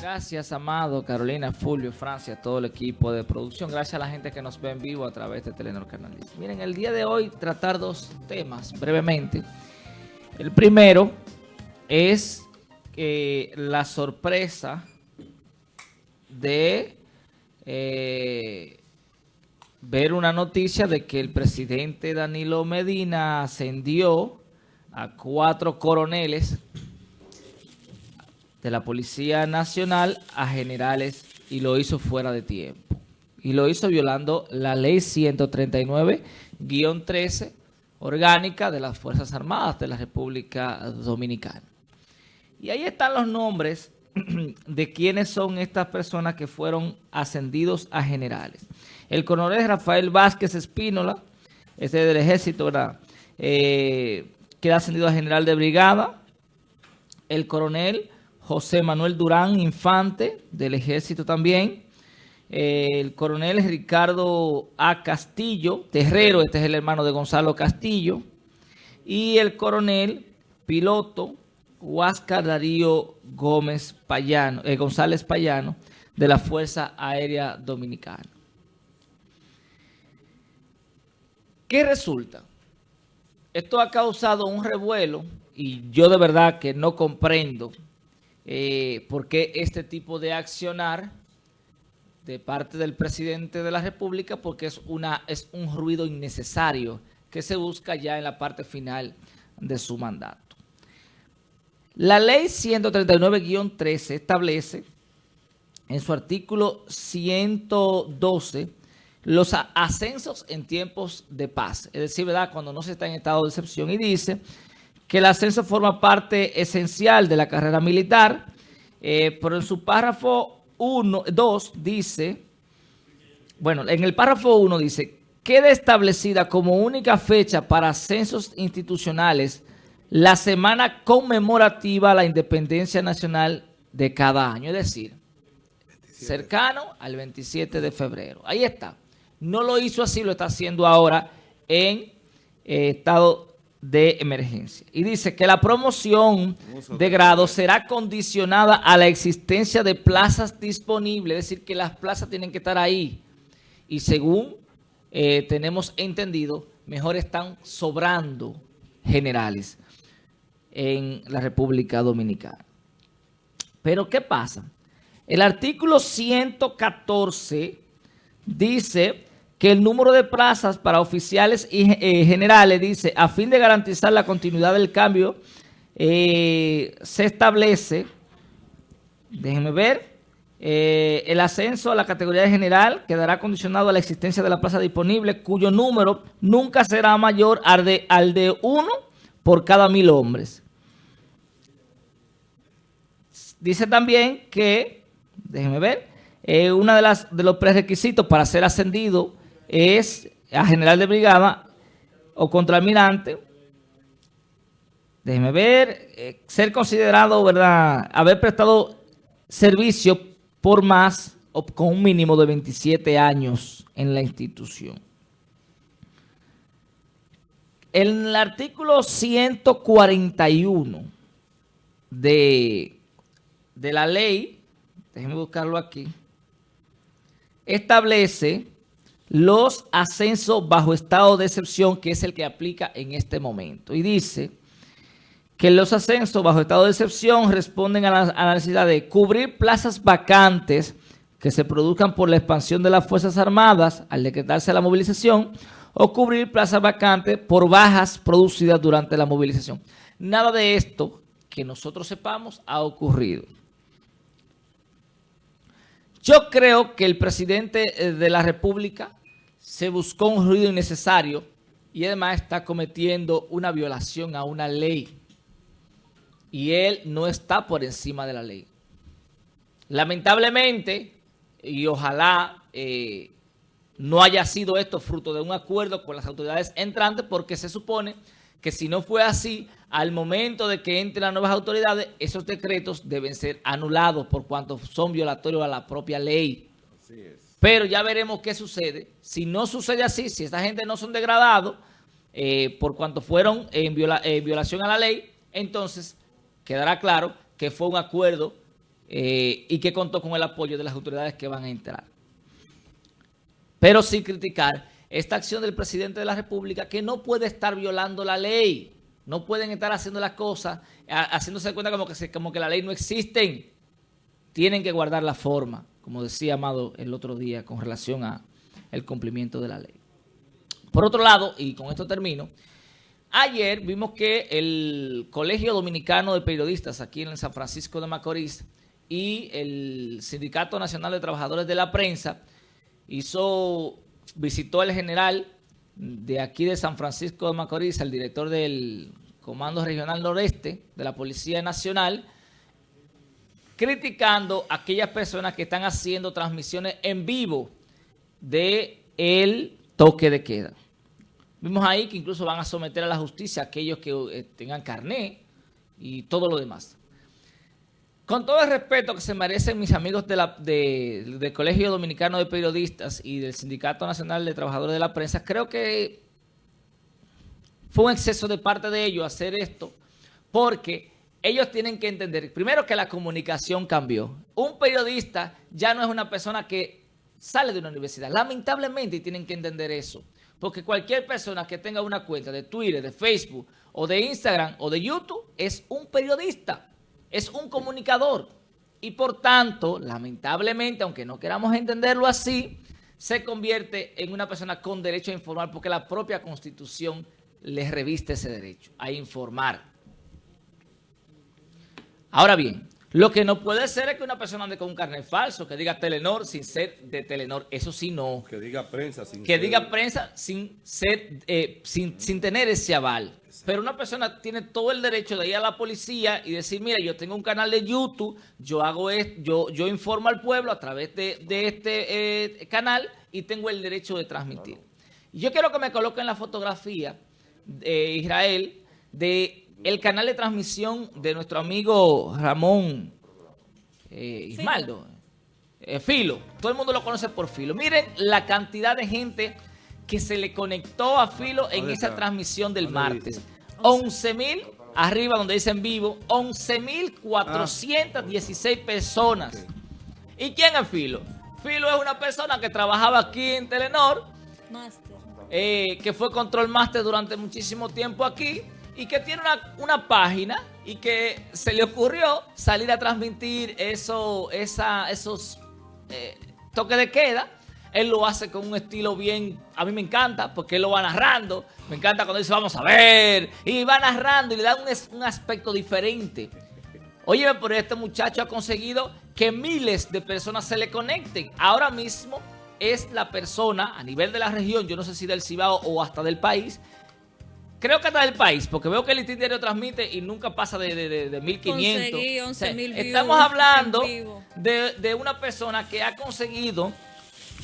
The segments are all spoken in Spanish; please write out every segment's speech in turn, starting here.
Gracias, Amado, Carolina, Fulvio, Francia, todo el equipo de producción. Gracias a la gente que nos ve en vivo a través de Telenor Canal Miren, el día de hoy tratar dos temas brevemente. El primero es que la sorpresa de eh, ver una noticia de que el presidente Danilo Medina ascendió a cuatro coroneles de la Policía Nacional a generales y lo hizo fuera de tiempo. Y lo hizo violando la ley 139-13 orgánica de las Fuerzas Armadas de la República Dominicana. Y ahí están los nombres de quiénes son estas personas que fueron ascendidos a generales. El coronel Rafael Vázquez Espínola, ese del ejército, ¿verdad? Eh, queda ascendido a general de brigada. El coronel José Manuel Durán Infante, del Ejército también. el coronel Ricardo A. Castillo, Terrero, este es el hermano de Gonzalo Castillo. Y el coronel piloto Huáscar Darío Gómez Payano, eh, González Payano, de la Fuerza Aérea Dominicana. ¿Qué resulta? Esto ha causado un revuelo y yo de verdad que no comprendo eh, por qué este tipo de accionar de parte del presidente de la República, porque es, una, es un ruido innecesario que se busca ya en la parte final de su mandato. La ley 139-13 establece en su artículo 112 los ascensos en tiempos de paz, es decir, ¿verdad? cuando no se está en estado de excepción, y dice que el ascenso forma parte esencial de la carrera militar, eh, pero en su párrafo 1, 2 dice, bueno, en el párrafo 1 dice, queda establecida como única fecha para ascensos institucionales la semana conmemorativa a la independencia nacional de cada año, es decir, cercano al 27 de febrero. Ahí está. No lo hizo así, lo está haciendo ahora en eh, estado de emergencia. Y dice que la promoción de grado será condicionada a la existencia de plazas disponibles, es decir, que las plazas tienen que estar ahí. Y según eh, tenemos entendido, mejor están sobrando generales en la República Dominicana. Pero, ¿qué pasa? El artículo 114 dice que el número de plazas para oficiales y eh, generales, dice, a fin de garantizar la continuidad del cambio, eh, se establece, déjenme ver, eh, el ascenso a la categoría de general quedará condicionado a la existencia de la plaza disponible, cuyo número nunca será mayor al de, al de uno por cada mil hombres. Dice también que, déjenme ver, uno de, de los prerequisitos para ser ascendido es a general de brigada o contraalmirante. Déjeme ver, eh, ser considerado, ¿verdad? Haber prestado servicio por más o con un mínimo de 27 años en la institución. En el artículo 141 de, de la ley, déjenme buscarlo aquí, establece los ascensos bajo estado de excepción, que es el que aplica en este momento. Y dice que los ascensos bajo estado de excepción responden a la, necesidad de cubrir plazas vacantes que se produzcan por la expansión de las Fuerzas Armadas al decretarse la movilización o cubrir plazas vacantes por bajas producidas durante la movilización. Nada de esto que nosotros sepamos ha ocurrido. Yo creo que el presidente eh, de la República se buscó un ruido innecesario y además está cometiendo una violación a una ley. Y él no está por encima de la ley. Lamentablemente, y ojalá eh, no haya sido esto fruto de un acuerdo con las autoridades entrantes, porque se supone que si no fue así, al momento de que entren las nuevas autoridades, esos decretos deben ser anulados por cuanto son violatorios a la propia ley. Pero ya veremos qué sucede. Si no sucede así, si esta gente no son degradados eh, por cuanto fueron en, violación a la ley, entonces quedará claro que fue un acuerdo eh, y que contó con el apoyo de las autoridades que van a entrar. Pero sin criticar esta acción del presidente de la República que no puede estar violando la ley. No pueden estar haciendo las cosas, haciéndose cuenta como que, como que la ley no existe. Tienen que guardar la forma, como decía Amado el otro día, con relación a el cumplimiento de la ley. Por otro lado, y con esto termino, ayer vimos que el Colegio Dominicano de Periodistas aquí en San Francisco de Macorís y el Sindicato Nacional de Trabajadores de la Prensa hizo, visitó al general de aquí de San Francisco de Macorís, el director del Comando Regional Noreste de la Policía Nacional, criticando a aquellas personas que están haciendo transmisiones en vivo de el toque de queda. Vimos ahí que incluso van a someter a la justicia a aquellos que eh, tengan carné y todo lo demás. Con todo el respeto que se merecen mis amigos del Colegio Dominicano de Periodistas y del Sindicato Nacional de Trabajadores de la Prensa, creo que fue un exceso de parte de ellos hacer esto, porque ellos tienen que entender, primero que la comunicación cambió. Un periodista ya no es una persona que sale de una universidad, lamentablemente tienen que entender eso. Porque cualquier persona que tenga una cuenta de Twitter, de Facebook, o de Instagram, o de YouTube, es un periodista es un comunicador y por tanto, lamentablemente, aunque no queramos entenderlo así, se convierte en una persona con derecho a informar porque la propia Constitución le reviste ese derecho a informar. Ahora bien, lo que no puede ser es que una persona ande con un carnet falso, que diga Telenor sin ser de Telenor. Eso sí no. Que diga prensa sin Que diga prensa sin ser, eh, sin, sin tener ese aval. Pero una persona tiene todo el derecho de ir a la policía y decir, mira, yo tengo un canal de YouTube, yo hago esto, yo, yo informo al pueblo a través de, este eh, canal y tengo el derecho de transmitir. Y yo quiero que me coloquen la fotografía de Israel de el canal de transmisión de nuestro amigo Ramón eh, Ismaldo, eh, Filo. Todo el mundo lo conoce por Filo. Miren la cantidad de gente que se le conectó a Filo en esa transmisión del martes. 11 mil, arriba donde dice en vivo, 11 mil 416 personas. ¿Y quién es Filo? Filo es una persona que trabajaba aquí en Telenor, eh, que fue Control Master durante muchísimo tiempo aquí y que tiene una, página y que se le ocurrió salir a transmitir eso, esos eh, toques de queda él lo hace con un estilo bien, a mí me encanta, porque él lo va narrando. Me encanta cuando dice, vamos a ver. Y va narrando y le da un, aspecto diferente. Oye, pero este muchacho ha conseguido que miles de personas se le conecten. Ahora mismo es la persona a nivel de la región, yo no sé si del Cibao o hasta del país, creo que hasta del país, porque veo que el itinerario transmite y nunca pasa de, de, de, 1500. estamos hablando de, de una persona que ha conseguido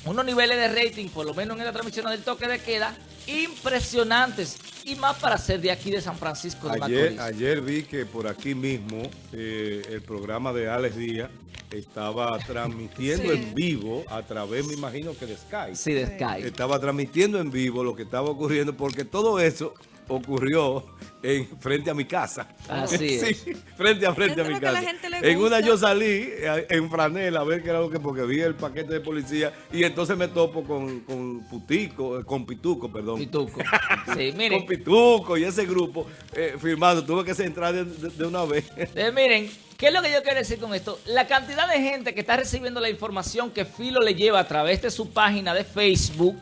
unos niveles de rating, por lo menos en la transmisión del toque de queda, impresionantes. Y más para ser de aquí de San Francisco de ayer, Macorís. Ayer vi que por aquí mismo eh, el programa de Alex Díaz estaba transmitiendo en vivo a través, me imagino que de Skype. Sí, de Skype. Estaba transmitiendo en vivo lo que estaba ocurriendo porque todo eso ocurrió en frente a mi casa. Así sí, frente a frente a mi casa. En una yo salí eh, en franela a ver qué era lo que, porque vi el paquete de policía y entonces me topo con, con Putico, eh, con Pituco, perdón. Pituco. Sí, miren. Con Pituco y ese grupo eh, firmando. Tuve que centrar de, una vez. miren, ¿qué es lo que yo quiero decir con esto? La cantidad de gente que está recibiendo la información que Filo le lleva a través de su página de Facebook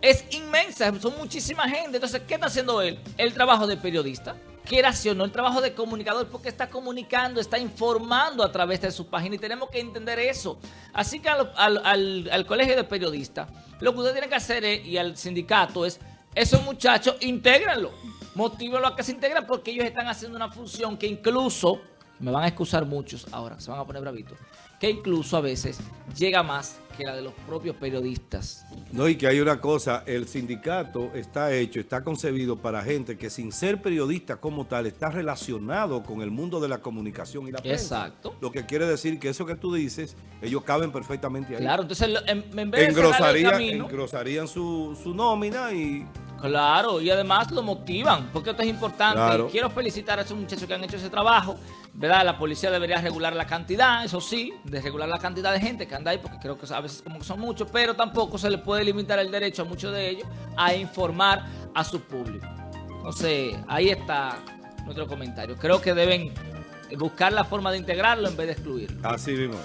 es inmensa, son muchísima gente. Entonces, ¿qué está haciendo él? El trabajo de periodista. ¿Qué no El trabajo de comunicador porque está comunicando, está informando a través de su página y tenemos que entender eso. Así que al, colegio de periodistas, lo que ustedes tienen que hacer y al sindicato es, esos muchachos, intégrenlo, motívenlo a que se integren porque ellos están haciendo una función que incluso, me van a excusar muchos ahora, se van a poner bravitos, que incluso a veces llega más que la de los propios periodistas. No, y que hay una cosa, el sindicato está hecho, está concebido para gente que sin ser periodista como tal, está relacionado con el mundo de la comunicación y la prensa. Exacto. Lo que quiere decir que eso que tú dices, ellos caben perfectamente ahí. Claro, entonces en, vez de engrosarían, engrosarían su, su nómina y Claro, y además lo motivan, porque esto es importante. Quiero felicitar a esos muchachos que han hecho ese trabajo, ¿verdad? La policía debería regular la cantidad, eso sí, de regular la cantidad de gente que anda ahí, porque creo que a veces como que son muchos, pero tampoco se le puede limitar el derecho a muchos de ellos a informar a su público. Entonces, ahí está nuestro comentario. Creo que deben buscar la forma de integrarlo en vez de excluirlo. Así mismo